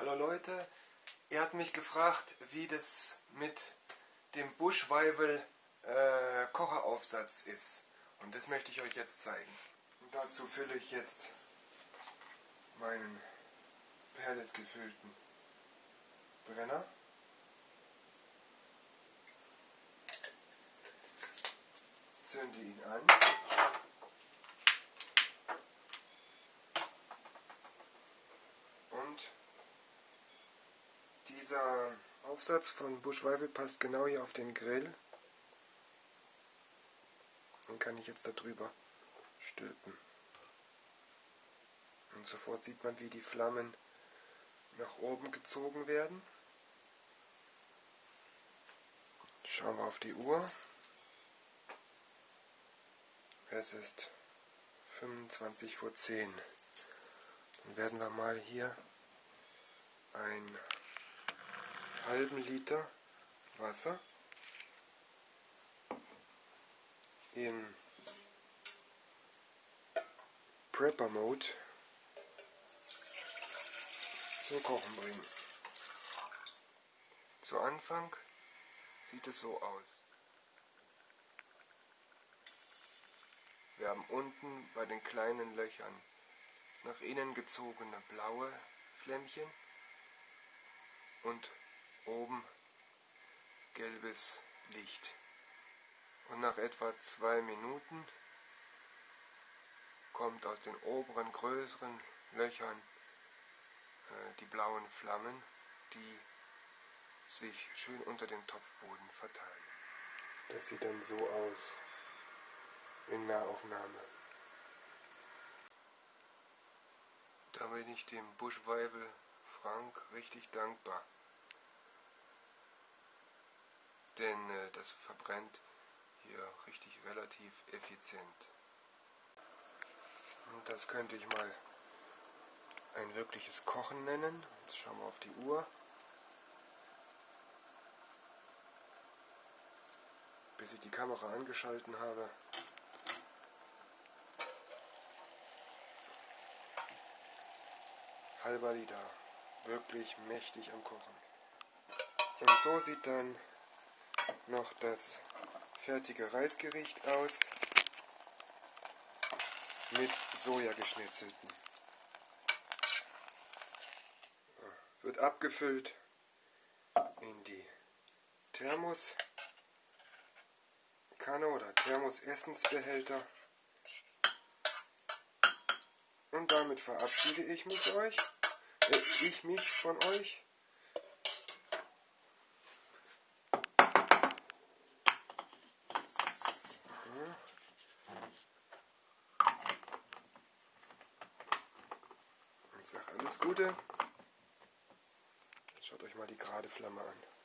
Hallo Leute, ihr habt mich gefragt, wie das mit dem Buschweivel äh, Kocheraufsatz ist. Und das möchte ich euch jetzt zeigen. Und dazu fülle ich jetzt meinen Pellet gefüllten Brenner. Zünde ihn an. Dieser Aufsatz von Buschweibel passt genau hier auf den Grill. Den kann ich jetzt darüber stülpen. Und sofort sieht man, wie die Flammen nach oben gezogen werden. Schauen wir auf die Uhr. Es ist 25 vor 10. Dann werden wir mal hier ein halben Liter Wasser in Prepper Mode zum Kochen bringen. Zu Anfang sieht es so aus. Wir haben unten bei den kleinen Löchern nach innen gezogene blaue Flämmchen und oben gelbes Licht. Und nach etwa zwei Minuten kommt aus den oberen größeren Löchern äh, die blauen Flammen, die sich schön unter dem Topfboden verteilen. Das sieht dann so aus in Nahaufnahme. Da bin ich dem Buschweibel Frank richtig dankbar denn äh, das verbrennt hier richtig relativ effizient. Und das könnte ich mal ein wirkliches Kochen nennen. Jetzt schauen wir auf die Uhr. Bis ich die Kamera angeschalten habe. Halber Liter. Wirklich mächtig am Kochen. Und so sieht dann noch das fertige Reisgericht aus mit Sojageschnitzelten. Wird abgefüllt in die Thermoskanne oder Thermos-Essensbehälter. Und damit verabschiede ich mich euch, äh, ich mich von euch. Ich sage alles Gute. Jetzt schaut euch mal die gerade Flamme an.